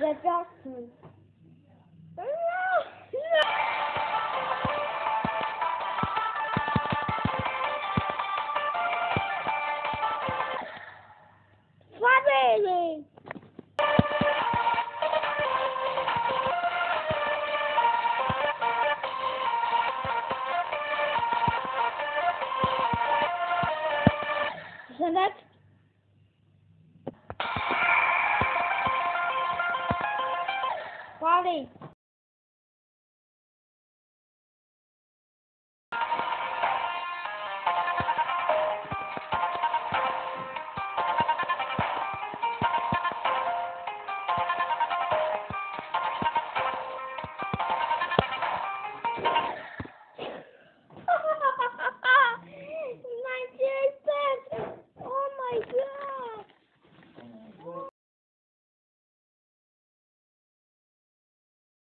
Yapacaksın. Family. 好